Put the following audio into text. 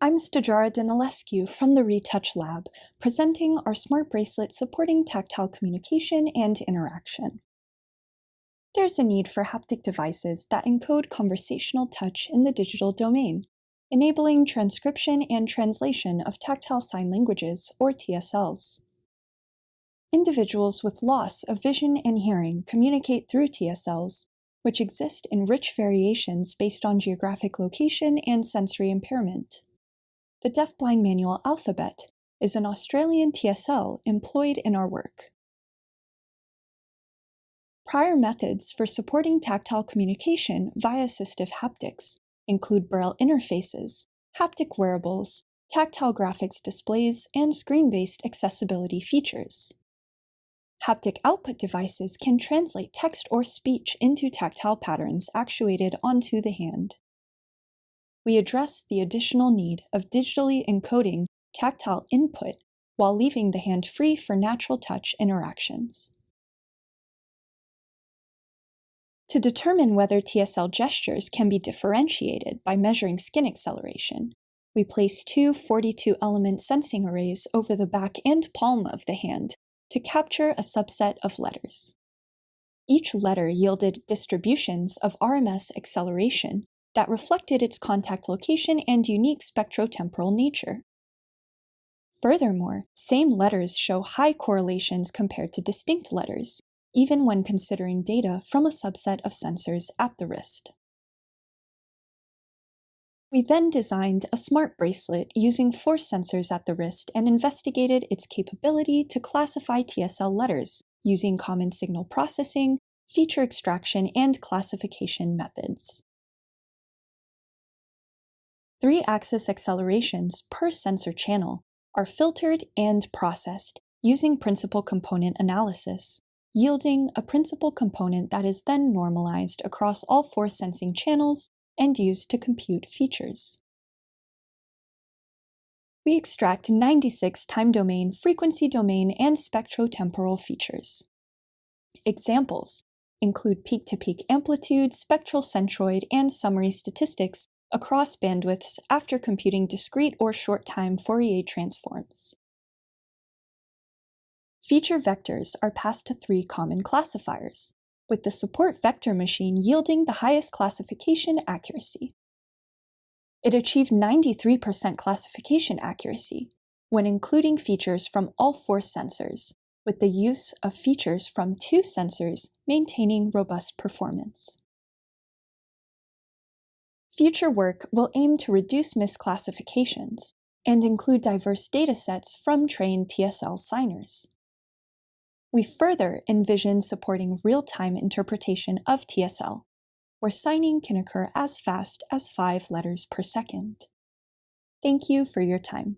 I'm Stajara Danilescu from the Retouch Lab, presenting our smart bracelet supporting tactile communication and interaction. There's a need for haptic devices that encode conversational touch in the digital domain, enabling transcription and translation of tactile sign languages, or TSLs. Individuals with loss of vision and hearing communicate through TSLs, which exist in rich variations based on geographic location and sensory impairment. The Deafblind Manual Alphabet is an Australian TSL employed in our work. Prior methods for supporting tactile communication via assistive haptics include braille interfaces, haptic wearables, tactile graphics displays, and screen-based accessibility features. Haptic output devices can translate text or speech into tactile patterns actuated onto the hand we address the additional need of digitally encoding tactile input while leaving the hand free for natural touch interactions. To determine whether TSL gestures can be differentiated by measuring skin acceleration, we place two 42-element sensing arrays over the back and palm of the hand to capture a subset of letters. Each letter yielded distributions of RMS acceleration that reflected its contact location and unique spectrotemporal nature. Furthermore, same letters show high correlations compared to distinct letters, even when considering data from a subset of sensors at the wrist. We then designed a smart bracelet using four sensors at the wrist and investigated its capability to classify TSL letters using common signal processing, feature extraction, and classification methods. Three-axis accelerations per sensor channel are filtered and processed using principal component analysis, yielding a principal component that is then normalized across all four sensing channels and used to compute features. We extract 96 time domain, frequency domain, and spectrotemporal features. Examples include peak-to-peak -peak amplitude, spectral centroid, and summary statistics across bandwidths after computing discrete or short-time Fourier transforms. Feature vectors are passed to three common classifiers, with the support vector machine yielding the highest classification accuracy. It achieved 93% classification accuracy when including features from all four sensors, with the use of features from two sensors maintaining robust performance. Future work will aim to reduce misclassifications and include diverse datasets from trained TSL signers. We further envision supporting real-time interpretation of TSL, where signing can occur as fast as five letters per second. Thank you for your time.